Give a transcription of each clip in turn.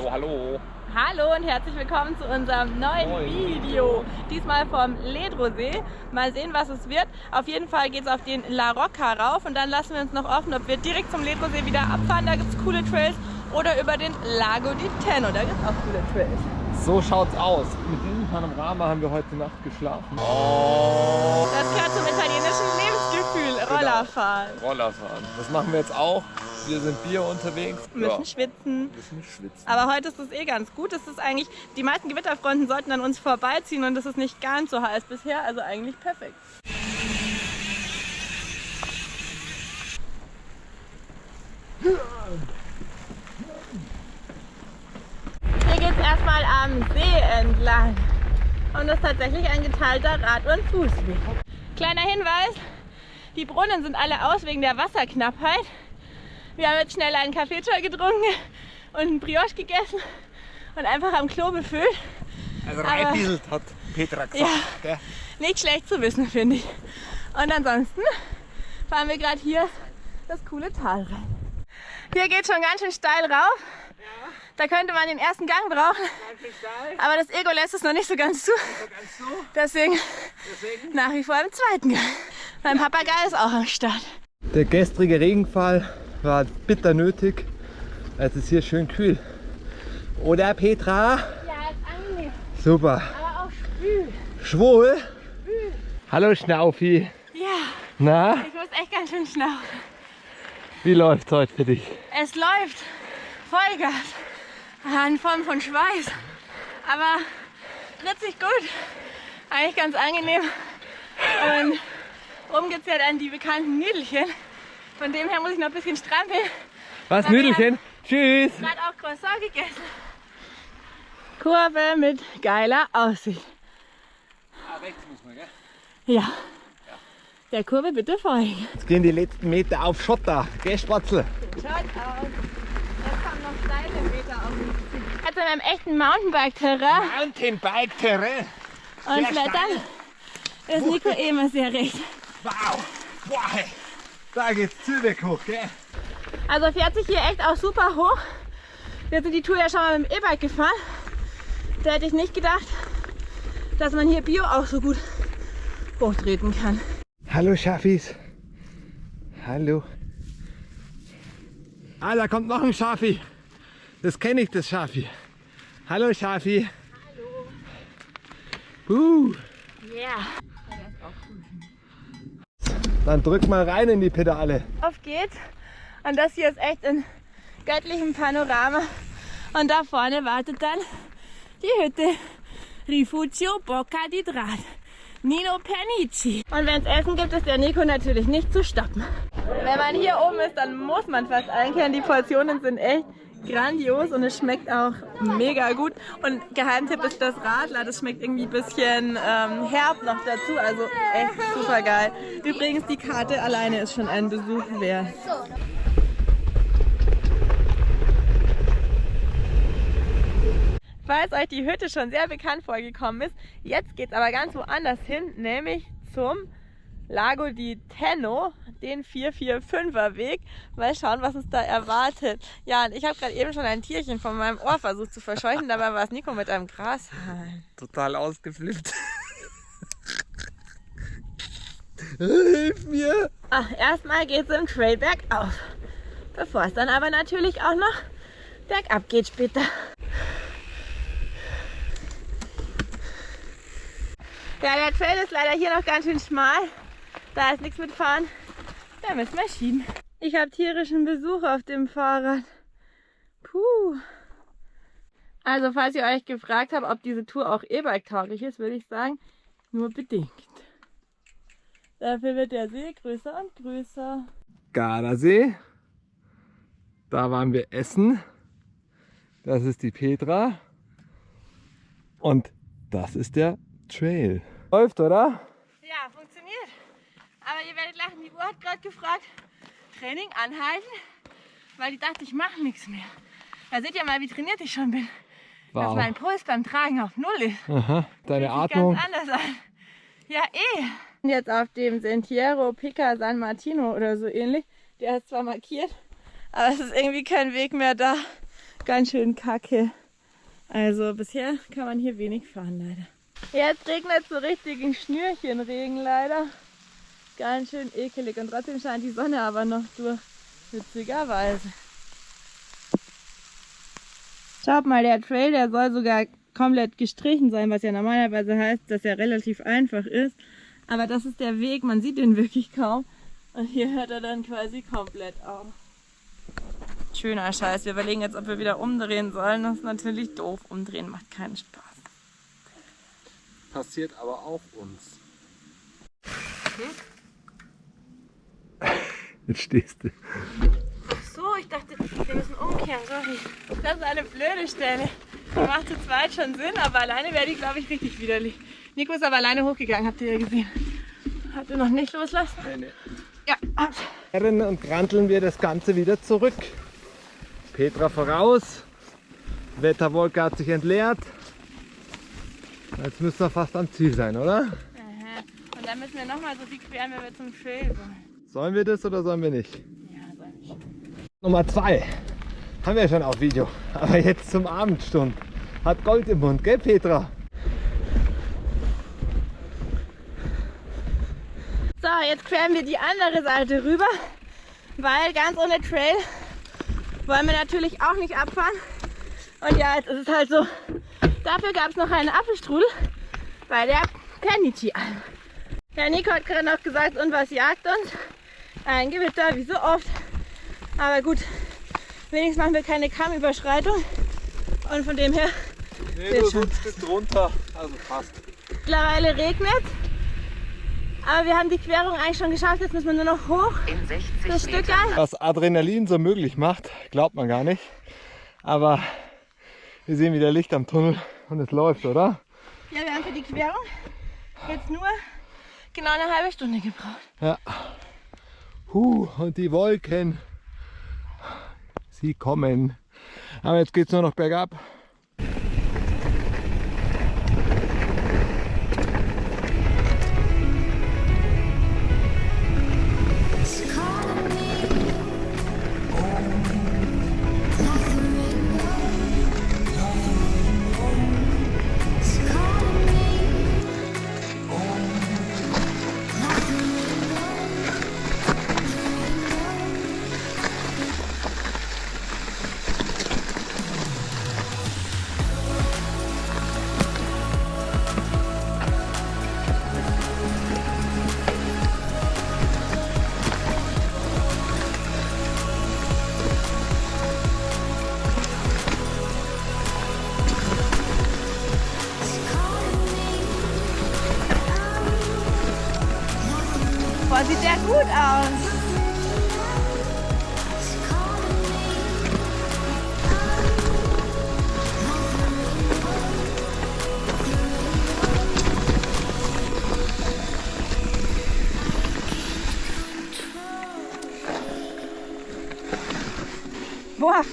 Hallo, hallo. Hallo und herzlich willkommen zu unserem neuen Moin. Video. Diesmal vom Ledrosee. Mal sehen, was es wird. Auf jeden Fall geht es auf den La Rocca rauf und dann lassen wir uns noch offen, ob wir direkt zum Ledrosee wieder abfahren. Da gibt es coole Trails. Oder über den Lago di Tenno. Da gibt es auch coole Trails. So schaut's aus. Mit diesem Panorama haben wir heute Nacht geschlafen. Oh. Das gehört zum Rollerfahren. Rollerfahren. Das machen wir jetzt auch. Wir sind Bier unterwegs. Wir müssen schwitzen. Ein bisschen schwitzen. Aber heute ist es eh ganz gut. Es ist eigentlich, die meisten Gewitterfronten sollten an uns vorbeiziehen und es ist nicht ganz so heiß bisher. Also eigentlich perfekt. Hier geht es erstmal am See entlang. Und das ist tatsächlich ein geteilter Rad- und Fußweg. Kleiner Hinweis, die Brunnen sind alle aus wegen der Wasserknappheit. Wir haben jetzt schnell einen Kaffeetee getrunken und einen Brioche gegessen und einfach am Klo befüllt. Also reinbieselt hat Petra gesagt. Ja. Nicht schlecht zu wissen, finde ich. Und ansonsten fahren wir gerade hier das coole Tal rein. Hier geht schon ganz schön steil rauf. Da könnte man den ersten Gang brauchen. Aber das Ego lässt es noch nicht so ganz zu. Deswegen nach wie vor im zweiten Gang. Mein Papagei ist auch am Start. Der gestrige Regenfall war bitter nötig. Es ist hier schön kühl. Oder Petra? Ja, ist angenehm, Super. aber auch schwül. Schwul? Hallo Schnaufi. Ja, Na, ich muss echt ganz schön schnaufen. wie läuft's heute für dich? Es läuft Vollgas in Form von Schweiß. Aber richtig gut. Eigentlich ganz angenehm. Und oben gibt es ja dann die bekannten Nüdelchen. Von dem her muss ich noch ein bisschen strampeln. Was, wir Nüdelchen? Tschüss. Gerade auch Croissant gegessen. Kurve mit geiler Aussicht. rechts muss man, gell? Ja. Der Kurve bitte folgen. Jetzt gehen die letzten Meter auf Schotter. Gell, Spatzel? Schaut aus. Jetzt kommen noch steile Meter auf uns zu. Also in einem echten Mountainbike-Terrain Mountainbike-Terrain. und Klettern ist Nico eh immer sehr recht. Wow. Boah, hey. Da geht's Zübeck hoch, gell? Also fährt sich hier echt auch super hoch. Wir sind die Tour ja schon mal mit dem E-Bike gefahren. Da hätte ich nicht gedacht, dass man hier Bio auch so gut hochtreten kann. Hallo Schafis. Hallo. Ah, da kommt noch ein Schafi. Das kenne ich, das Schafi. Hallo Schafi. Hallo. Uh, Yeah. Dann drück mal rein in die Pedale. Auf geht's. Und das hier ist echt in göttlichem Panorama. Und da vorne wartet dann die Hütte. Rifugio Bocca di Draht. Nino Pernici. Und wenn es Essen gibt, ist der Nico natürlich nicht zu stoppen. Wenn man hier oben ist, dann muss man fast einkehren. Die Portionen sind echt grandios und es schmeckt auch mega gut. Und Geheimtipp ist das Radler. Das schmeckt irgendwie ein bisschen ähm, herb noch dazu. Also echt super geil. Übrigens, die Karte alleine ist schon ein Besuch wert. Falls euch die Hütte schon sehr bekannt vorgekommen ist, jetzt geht es aber ganz woanders hin, nämlich zum Lago di Tenno, den 445er Weg. Mal schauen, was uns da erwartet. Ja, und ich habe gerade eben schon ein Tierchen von meinem Ohr versucht zu verscheuchen, dabei war es Nico mit einem Grashalm. Total ausgeflippt. Hilf mir! Ach, erstmal geht es im Trail bergauf, bevor es dann aber natürlich auch noch bergab geht später. Ja, der Trail ist leider hier noch ganz schön schmal. Da ist nichts mit Fahren. Da müssen wir schieben. Ich habe tierischen Besuch auf dem Fahrrad. Puh. Also, falls ihr euch gefragt habt, ob diese Tour auch E-Bike tauglich ist, würde ich sagen, nur bedingt. Dafür wird der See größer und größer. Gardasee. Da waren wir essen. Das ist die Petra. Und das ist der Trail. Läuft, oder? Ja, funktioniert. Aber ihr werdet lachen, die Uhr hat gerade gefragt, Training anhalten, weil die dachte, ich mache nichts mehr. Da seht ihr mal, wie trainiert ich schon bin. Dass Wow. mein Puls beim Tragen auf Null ist. Aha, deine Atmung. Ganz anders an. Ja, eh. Jetzt auf dem Sentiero Pica San Martino oder so ähnlich. Der ist zwar markiert, aber es ist irgendwie kein Weg mehr da. ganz schön kacke. Also bisher kann man hier wenig fahren leider. Jetzt regnet so richtig ein Schnürchenregen leider. Ganz schön ekelig und trotzdem scheint die Sonne aber noch durch. Witzigerweise. Schaut mal, der Trail, der soll sogar komplett gestrichen sein, was ja normalerweise heißt, dass er relativ einfach ist. Aber das ist der Weg, man sieht ihn wirklich kaum. Und hier hört er dann quasi komplett auf. Schöner Scheiß. Wir überlegen jetzt, ob wir wieder umdrehen sollen. Das ist natürlich doof. Umdrehen macht keinen Spaß. Passiert aber auch uns. Jetzt stehst du. So, ich dachte, wir müssen umkehren. Sorry. Das ist eine blöde Stelle. Die macht zu zweit schon Sinn, aber alleine wäre die, glaube ich, richtig widerlich. Nico ist aber alleine hochgegangen, habt ihr ja gesehen. Habt ihr noch nicht loslassen? Nee, nee. Ja. Herren und granteln wir das Ganze wieder zurück. Petra voraus. Wetterwolke hat sich entleert. Jetzt müssen wir fast am Ziel sein, oder? Aha. Und dann müssen wir nochmal so viel queren, wenn wir zum Trail wollen. Sollen wir das oder sollen wir nicht? Ja, soll ich. Nummer zwei. Haben wir schon auf Video. Aber jetzt zum Abendstund. Hat Gold im Mund, gell Petra? So, jetzt queren wir die andere Seite rüber, weil ganz ohne Trail wollen wir natürlich auch nicht abfahren. Und ja, jetzt ist es halt so. Dafür gab es noch einen Apfelstrudel bei der Penity Alm. Herr Nico hat gerade noch gesagt, und was jagt uns? Ein Gewitter, wie so oft. Aber gut, wenigstens machen wir keine Kammüberschreitung. Und von dem her, Nee, Wird schon. Stück drunter. Also passt. mittlerweile regnet. Aber wir haben die Querung eigentlich schon geschafft. Jetzt müssen wir nur noch hoch. In 60 Das Stück an. Was Adrenalin so möglich macht, glaubt man gar nicht. Aber wir sehen wieder Licht am Tunnel und es läuft, oder? Ja, wir haben für die Querung jetzt nur genau eine halbe Stunde gebraucht. Ja. Huh, und die Wolken, sie kommen. Aber jetzt geht es nur noch bergab. Sieht der gut aus. Boah.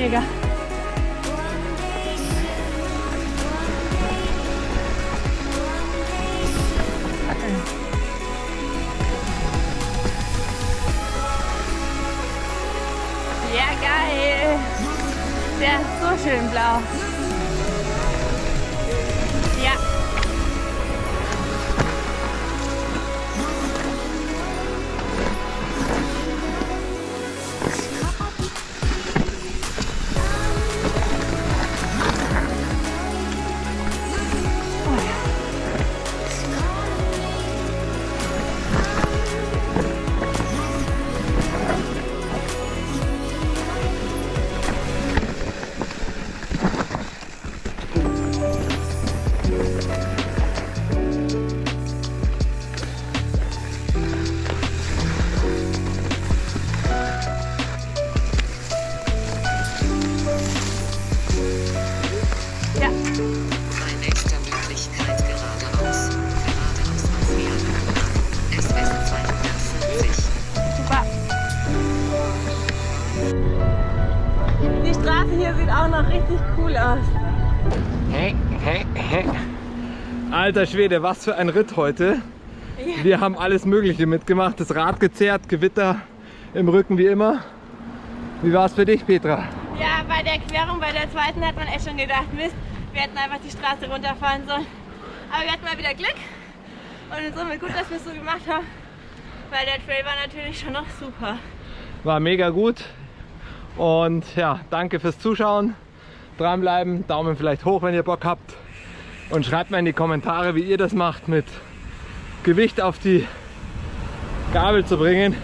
Mega. Ja, geil. Der ist so schön blau. Alter Schwede, was für ein Ritt heute. Ja. Wir haben alles Mögliche mitgemacht. Das Rad gezerrt, Gewitter im Rücken wie immer. Wie war es für dich, Petra? Ja, bei der Querung, bei der zweiten hat man echt schon gedacht, Mist, wir hätten einfach die Straße runterfahren sollen. Aber wir hatten mal wieder Glück und in Summe gut, dass wir es so gemacht haben, weil der Trail war natürlich schon noch super. War mega gut. Und ja, danke fürs Zuschauen. Dranbleiben, Daumen vielleicht hoch, wenn ihr Bock habt. Und schreibt mir in die Kommentare, wie ihr das macht, mit Gewicht auf die Gabel zu bringen.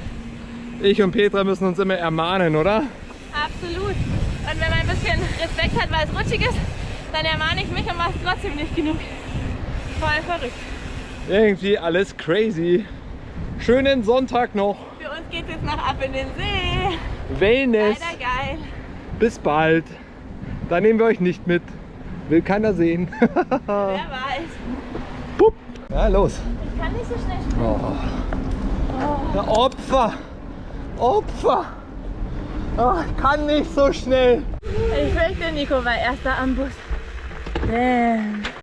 Ich und Petra müssen uns immer ermahnen, oder? Absolut. Und wenn man ein bisschen Respekt hat, weil es rutschig ist, dann ermahne ich mich und mache es trotzdem nicht genug. Voll verrückt. Irgendwie alles crazy. Schönen Sonntag noch. Für uns geht es jetzt noch ab in den See. Wellness. Leider geil. Bis bald. Da nehmen wir euch nicht mit. Will keiner sehen. Wer weiß. Pup. Ja, los. Ich kann nicht so schnell springen. Oh. Ja, Opfer. Opfer. Oh, ich kann nicht so schnell. Ich fürchte, Nico war erster am Bus. Damn.